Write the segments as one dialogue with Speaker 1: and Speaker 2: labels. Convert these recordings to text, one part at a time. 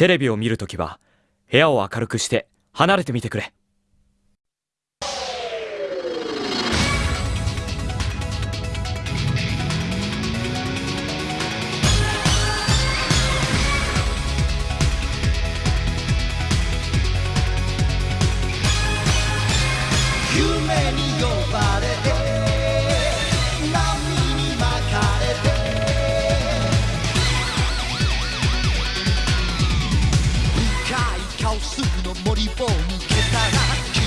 Speaker 1: テレビを見るときは部屋を明るくして離れてみてくれ。
Speaker 2: スの森を抜けたら君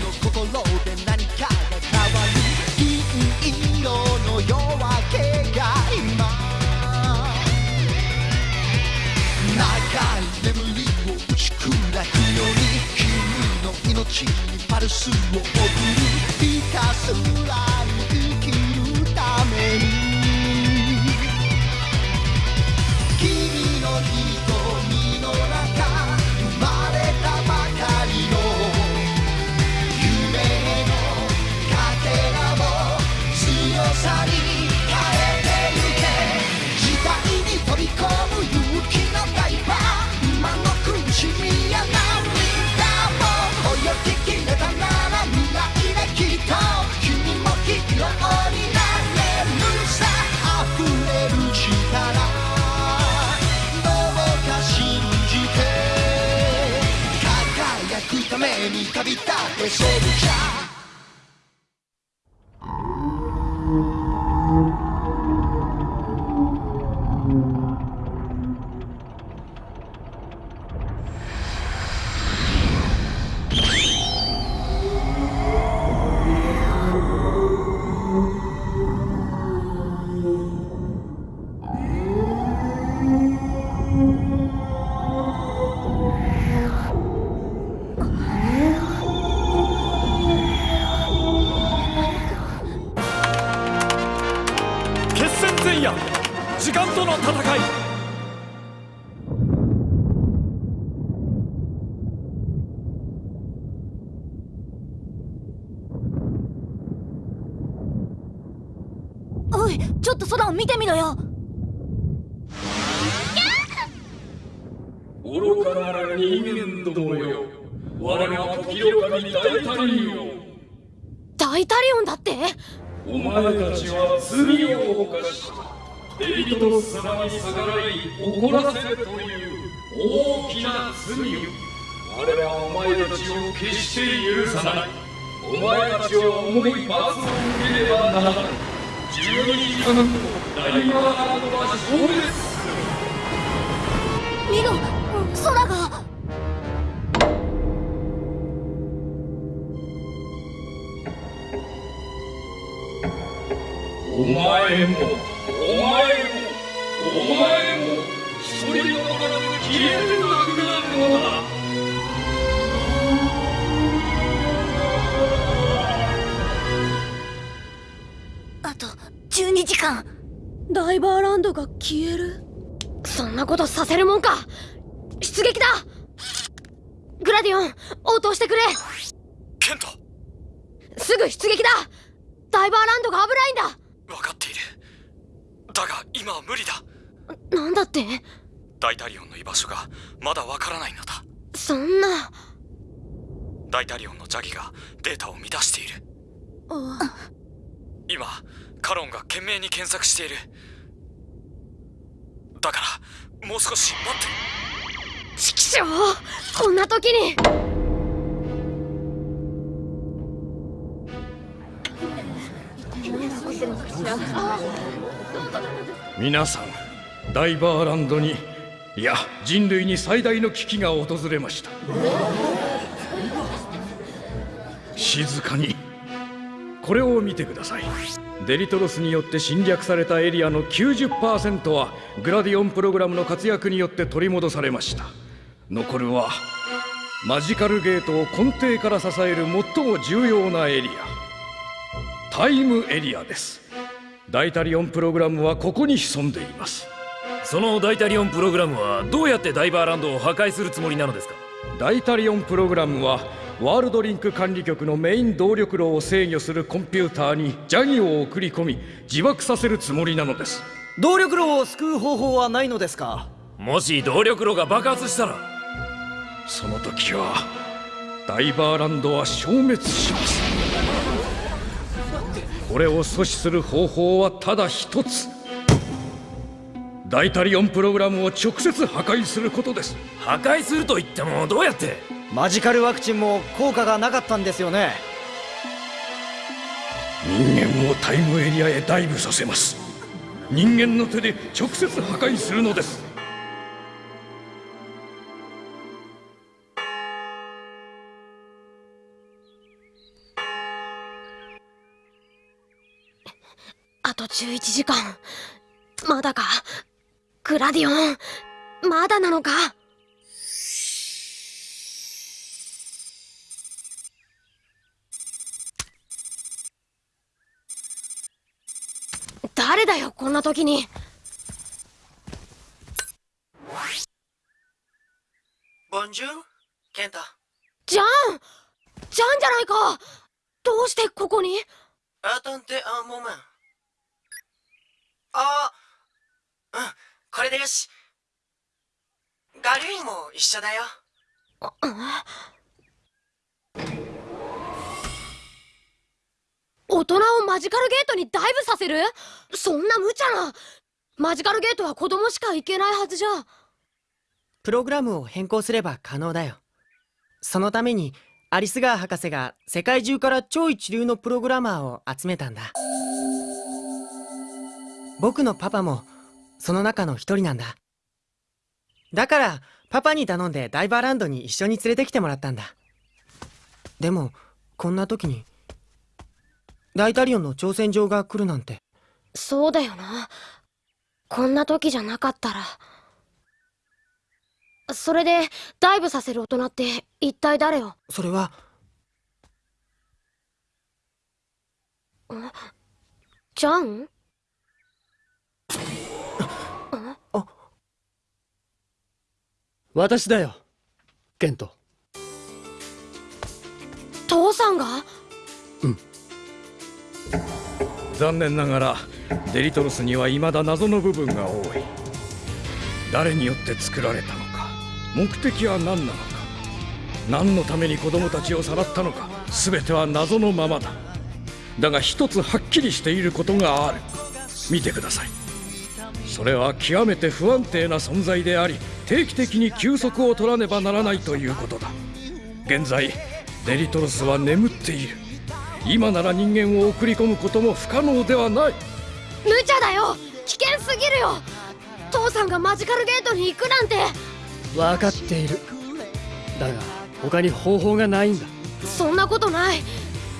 Speaker 2: の心で何かが変わる銀色の夜明けが今長い眠りを打ち砕くように君の命にパルスを送るひたすら輝くために旅
Speaker 3: ちょっと空を見てみろよ。
Speaker 4: 愚かなら人間どもよ。我は時よ神大タリオ
Speaker 3: 大タリオンだって？
Speaker 4: お前たちは罪を犯しデビトロス様に逆らい怒らせるという大きな罪を我はお前たちを決して許さない。お前たちは重い罰を受けねばならないお前もお前もお前も一人の中で消えなくなるのだ
Speaker 3: 12時間。ダイバーランドが消える？そんなことさせるもんか。出撃だ。グラディオン応答してくれ。
Speaker 1: ケント。
Speaker 3: すぐ出撃だ。ダイバーランドが危ないん
Speaker 1: 分かっている。だが今は無理だ。
Speaker 3: だなんだって？
Speaker 1: 大タリオンの居場所がまだわからないのだ。
Speaker 3: そんな。
Speaker 1: 大タリオンのジャギがデータを乱している。
Speaker 3: あ
Speaker 1: 今カロンが懸命に検索している。だからもう少し待って。
Speaker 3: チキショーこんな時に。
Speaker 5: 皆さんダイバーランドにいや人類に最大の危機が訪れました。静かにこれを見てください。デリトロスによって侵略されたエリアの90%はグラディオンプログラムの活躍によって取り戻されました。残るはマジカルゲートを根底から支える最も重要なエリア。タイムエリアです。ダイタリオンプログラムはここに潜んでいます。
Speaker 6: そのダイタリオンプログラムはどうやってダイバーランドを破壊するつもりなのですか？
Speaker 5: ダイタリオンプログラムはワールドリンク管理局のメイン動力炉を制御するコンピューターにジャギを送り込み自爆させるつもりなのです。
Speaker 7: 動力炉を救う方法はないのですか？
Speaker 6: もし動力炉が爆発したら。
Speaker 5: その時はダイバーランドは消滅します。これを阻止する方法はただ一つ。ダイタリオンプログラムを直接破壊することです。
Speaker 6: 破壊すると言ってもどうやって？
Speaker 7: マジカルワクチンも効果がなかったんですよね。
Speaker 5: 人間をタイムエリアへダイブさせます。人間の手で直接破壊するのです。
Speaker 3: あと11時間。まだか？グラディオン？まだなのか？誰だよこんな時に。
Speaker 8: ボンジュールケンタ。
Speaker 3: ジャン！ジャンじゃないか。どうしてここに？
Speaker 8: アトンテアモメン。あうんこれでよしガリューンも一緒だよ
Speaker 3: 大人をマジカルゲートにダイブさせる？そんな無茶な。マジカルゲートは子供しか行けないはずじゃ。
Speaker 8: プログラムを変更すれば可能だよ。そのためにアリスガー博士が世界中から超一流のプログラマーを集めたんだ。僕のパパもその中の一人なんだ。だからパパに頼んでダイバーランドに一緒に連れてきてもらったんだ。でもこんな時にダイタリオンの挑戦状が来るなんて。
Speaker 3: そうだよな。こんな時じゃなかったら。それでダイブさせる大人って一体誰よ
Speaker 8: それは。
Speaker 3: ジャン？
Speaker 9: 私だよケント。
Speaker 3: 父さんが？
Speaker 5: 残念ながらデリトロスには未だ謎の部分が多い。誰によって作られたのか目的は何なのか何のために子供たちをさらったのか全ては謎のままだ。だが一つはっきりしていることがある。見てください。それは極めて不安定な存在であり定期的に休息を取らねばならないということだ。現在デリトロスは眠っている。今なら人間を送り込むことも不可能ではない。
Speaker 3: 無茶だよ。危険すぎるよ。父さんがマジカルゲートに行くなんて。
Speaker 9: 分かっている。だが他に方法がないんだ。
Speaker 3: そんなことない。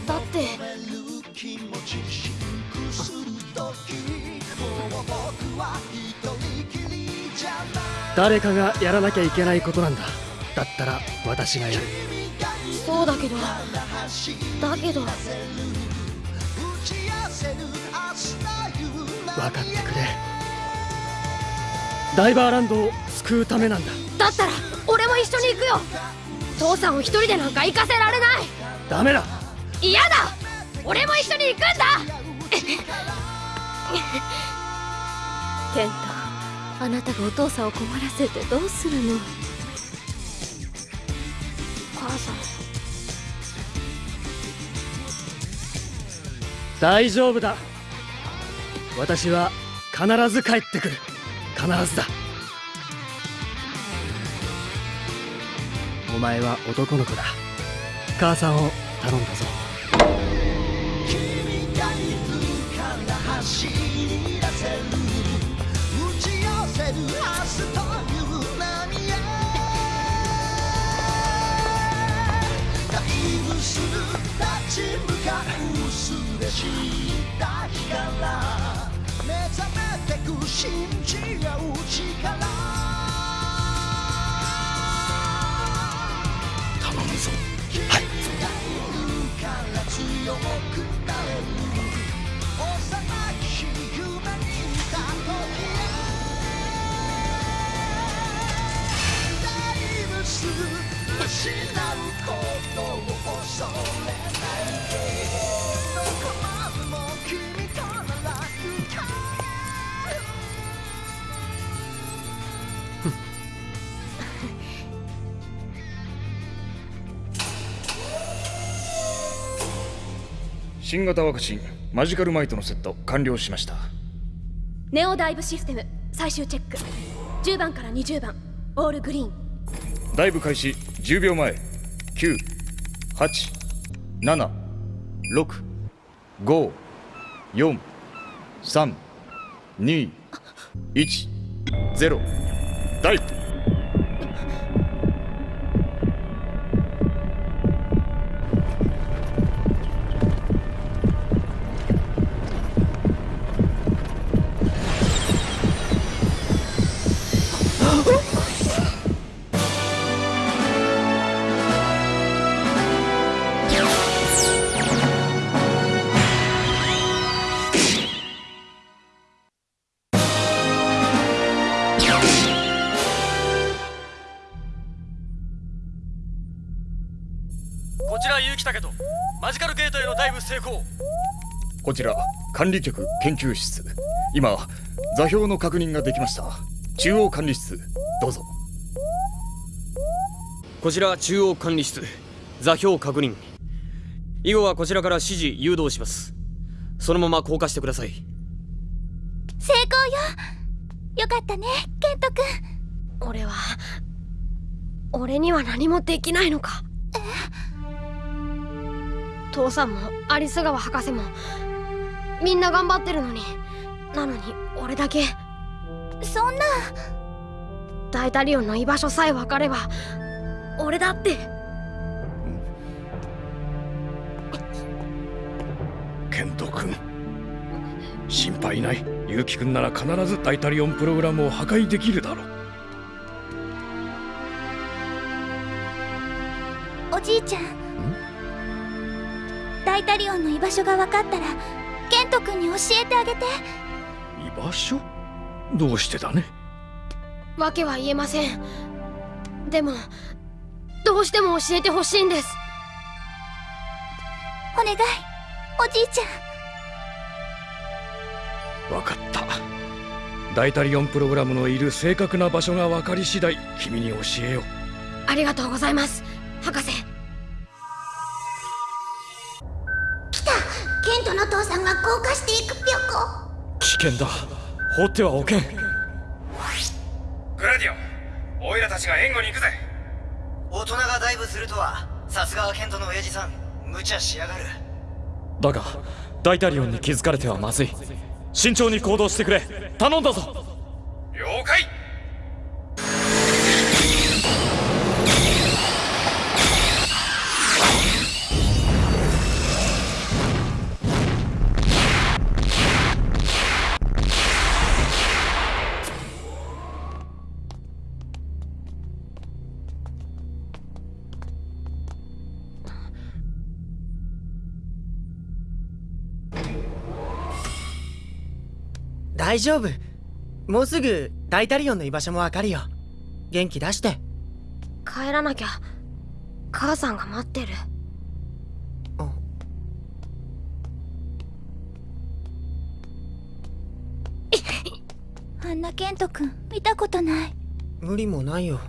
Speaker 3: だって。
Speaker 9: 誰かがやらなきゃいけないことなんだ。だったら私がやる
Speaker 3: そうだけどだけど。
Speaker 9: 分かってくれ。ダイバーランドを救うためなんだ。
Speaker 3: だったら俺も一緒に行くよ。父さんを一人でなんか行かせられない。
Speaker 9: ダメだ。
Speaker 3: 嫌だ。俺も一緒に行くんだ。
Speaker 10: ケントあなたがお父さんを困らせてどうするの？
Speaker 3: 母さん
Speaker 9: 大丈夫だ。私は必ず帰ってくる。必ずだ。お前は男の子だ。母さんを頼んだぞ。
Speaker 2: 君がいるから走り出せる。打ち寄せる明日という波へダイブする立ち向かうすれし。た日から目覚めてく信じ合う力
Speaker 5: 頼むぞ。
Speaker 2: はい。から強くなれる幼き日夢にいた時へダイブする失うことを恐れ
Speaker 5: 新型ワクチンマジカルマイトのセット完了しました。
Speaker 3: ネオダイブシステム最終チェック。10番から20番オールグリーン。
Speaker 5: ダイブ開始10秒前。987654321ダイブこちら管理局研究室。今座標の確認ができました。中央管理室どうぞ。
Speaker 11: こちら中央管理室座標確認。以後はこちらから指示誘導します。そのまま降下してください。
Speaker 10: 成功よ。よかったねケント君。
Speaker 3: 俺は俺には何もできないのか。父さんもアリス川博士もみんな頑張ってるのに。なのに俺だけ。
Speaker 10: そんな。
Speaker 3: ダイタリオンの居場所さえ分かれば俺だって。
Speaker 5: ケント君。心配ない。結城君なら必ずダイタリオンプログラムを破壊できるだろう。
Speaker 10: おじいちゃん。ダイタリオンの居場所が分かったらト君に教えてあげて。
Speaker 5: 居場所？どうしてだね？
Speaker 3: わけは言えません。でもどうしても教えてほしいんです。
Speaker 10: お願いおじいちゃん。
Speaker 5: 分かった。ダイタリオンプログラムのいる正確な場所が分かり次第君に教えよう。
Speaker 3: ありがとうございます。博士
Speaker 6: 危険だ。放ってはおけん。
Speaker 5: グラディオンオイラたちが援護に行くぜ。
Speaker 7: 大人がダイブするとはさすがはケントの親父さん。無茶しやがる。
Speaker 6: だがダイタリオンに気づかれてはまずい。慎重に行動してくれ。頼んだぞ
Speaker 8: 大丈夫。もうすぐダイタリオンの居場所もわかるよ。元気出して。
Speaker 3: 帰らなきゃ。母さんが待ってる。
Speaker 10: あんなケント君見たことない。
Speaker 8: 無理もないよ。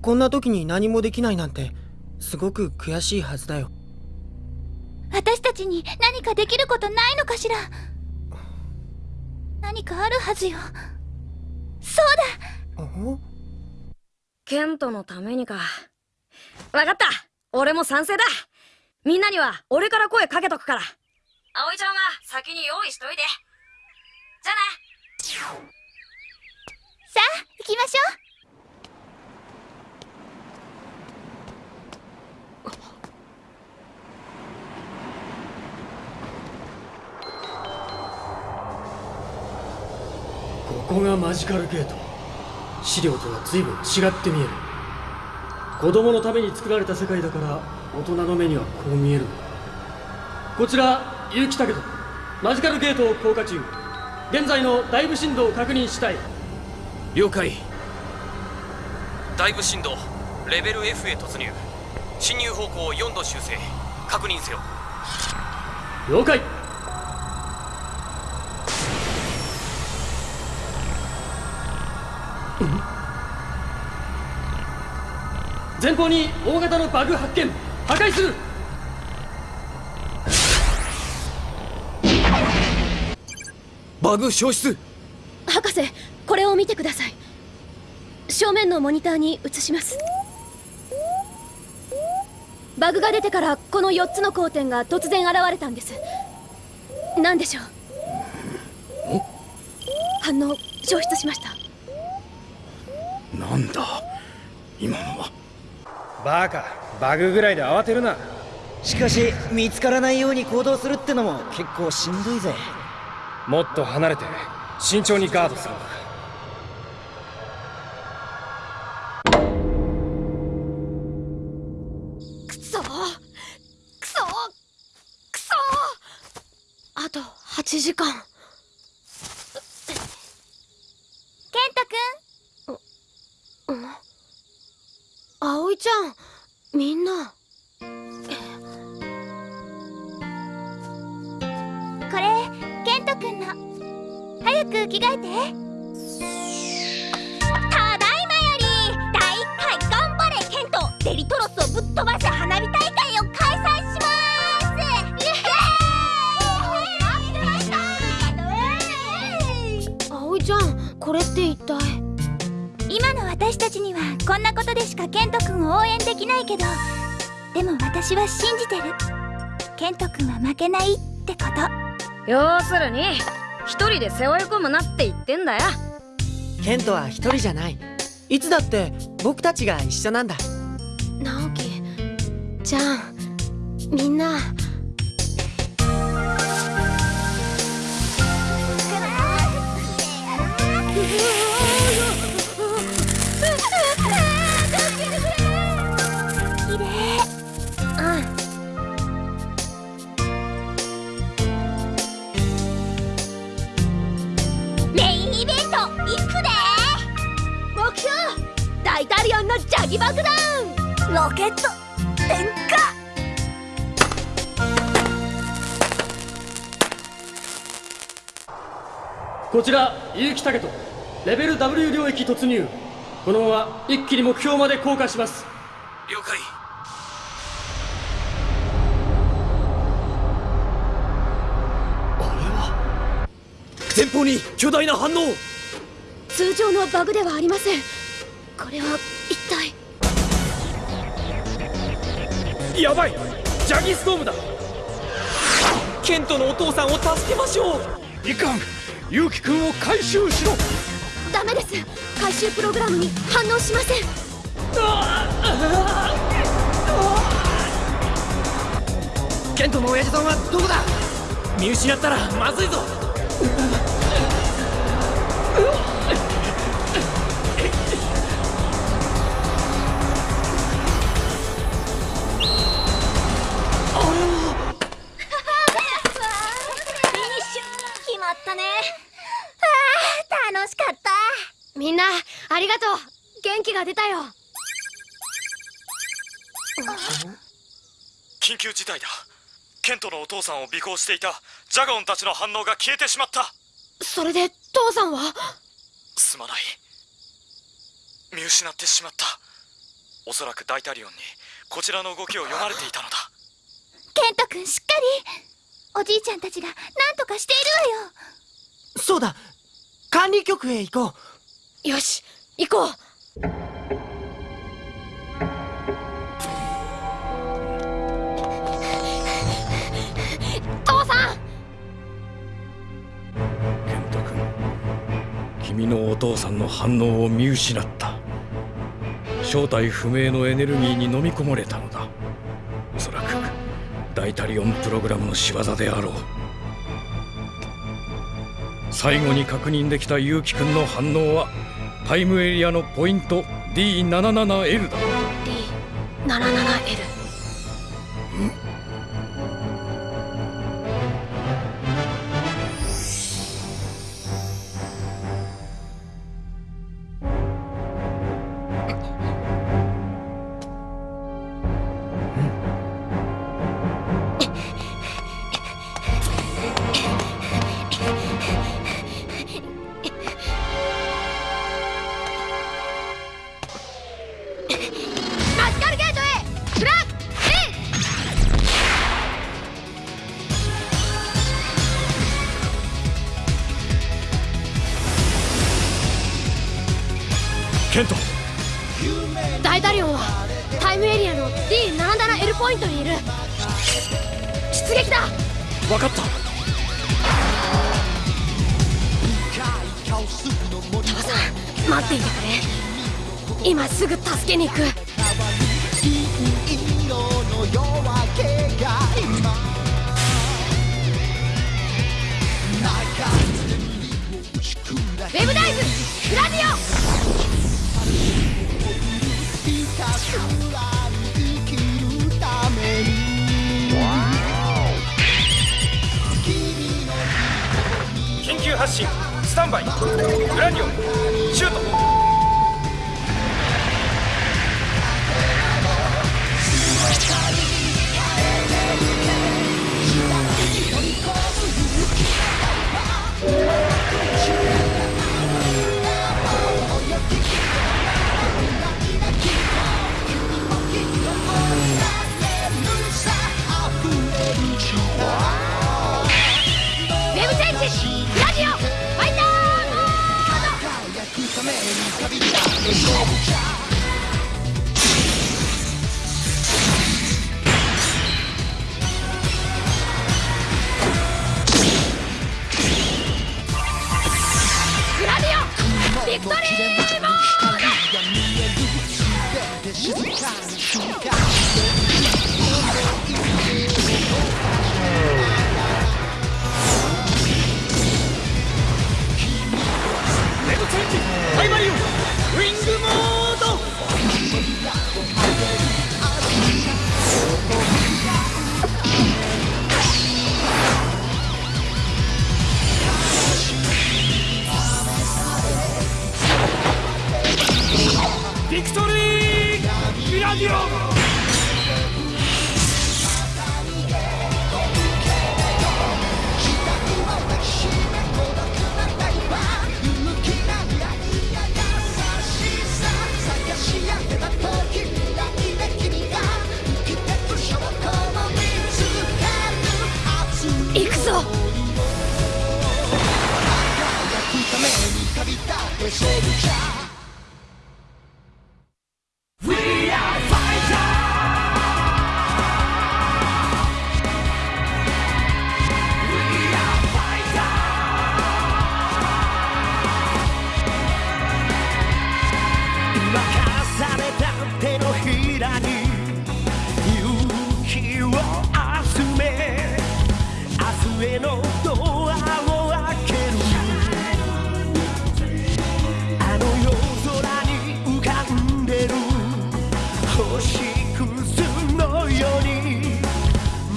Speaker 8: こんな時に何もできないなんてすごく悔しいはずだよ。
Speaker 10: 私たちに何かできることないのかしら何かあるはずよ。そうだ。
Speaker 12: ケントのためにか。わかった。俺も賛成だ。みんなには俺から声かけとくから。葵ちゃんは先に用意しといて。じゃあね
Speaker 10: さあ行きましょ
Speaker 9: ここがマジカルゲート。資料とは随分違って見える。子供のために作られた世界だから大人の目にはこう見えるこちら結城武人。マジカルゲートを降下中。現在のダイブ振動を確認したい。
Speaker 11: 了解。ダイブ振動レベル F へ突入。進入方向4度修正。確認せよ。
Speaker 9: 了解前方に大型のバグ発見。破壊する。
Speaker 11: バグ消失。
Speaker 3: 博士これを見てください。正面のモニターに映します。バグが出てからこの4つの光点が突然現れたんです。何でしょう？反応消失しました
Speaker 5: なんだ？今のは。
Speaker 9: バカバグぐらいで慌てるな。
Speaker 7: しかし見つからないように行動するってのも結構しんどいぜ。
Speaker 9: もっと離れて慎重にガードするんだ
Speaker 10: ただいまより第1回頑張れケントデリトロスをぶっ飛ばす花火大会を開催します。イエーイ
Speaker 3: 葵ちゃんこれって一体
Speaker 10: 今の私たちにはこんなことでしかケントくんを応援できないけどでも私は信じてる。ケントくんは負けないってこと。
Speaker 12: 要するに一人で背負い込むなって言ってんだよ。
Speaker 8: ケントは一人じゃない。いつだって僕たちが一緒なんだ。
Speaker 3: 直樹じゃんみんな
Speaker 9: こちら結城武人。レベル W 領域突入。このまま一気に目標まで降下します。
Speaker 11: 了解。前方に巨大な反応。
Speaker 3: 通常のバグではありません。これは一体。
Speaker 11: やばい。ジャギストームだ。ケントのお父さんを助けましょう。
Speaker 5: いかん結城君を回収しろ。
Speaker 3: ダメです。回収プログラムに反応しません。
Speaker 7: ケントの親父さんはどこだ？
Speaker 11: 見失ったらまずいぞ
Speaker 3: がとう。元気が出たよ。
Speaker 1: 緊急事態だ。ケントのお父さんを尾行していたジャガオンたちの反応が消えてしまった。
Speaker 3: それで父さんは？
Speaker 1: すまない。見失ってしまった。おそらくダイタリオンにこちらの動きを読まれていたのだ。
Speaker 10: ケント君しっかり。おじいちゃんたちが何とかしているわよ。
Speaker 8: そうだ。管理局へ行こう。
Speaker 3: よし行こう。父さん
Speaker 5: ケント君君のお父さんの反応を見失った。正体不明のエネルギーに飲み込まれたのだ。おそらくダイタリオンプログラムの仕業であろう。最後に確認できた結城君の反応はタイムエリアのポイント D77L だ。
Speaker 3: D77L
Speaker 11: ケント
Speaker 2: ダイタリオンはタイムエリアの D77L ポイントにいる。出撃だ。
Speaker 11: 分かった。
Speaker 2: 父さん待っていてくれ。今すぐ助けに行く
Speaker 3: 発進。スタンバイ。グラディオン。シュート。
Speaker 2: モードグ
Speaker 13: 明日へのドアを開ける。あの夜空に浮かんでる。星屑のように。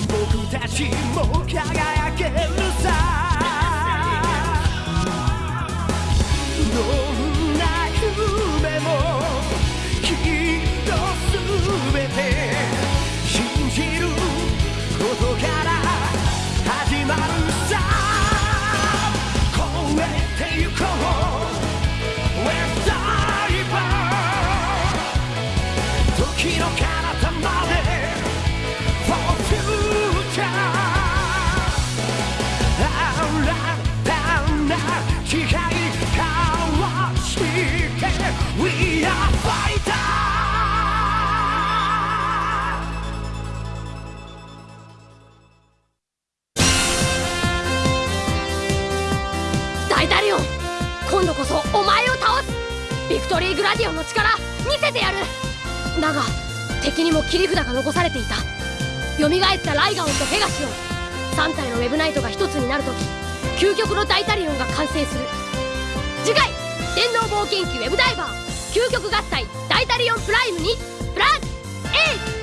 Speaker 13: 僕たちも輝
Speaker 2: くだが敵にも切り札が残されていた。よみがえったライガオンとペガシオン。3体のウェブナイトが1つになるとき究極のダイタリオンが完成する。次回電脳冒険記ウェブダイバー。究極合体ダイタリオンプライムにプラン A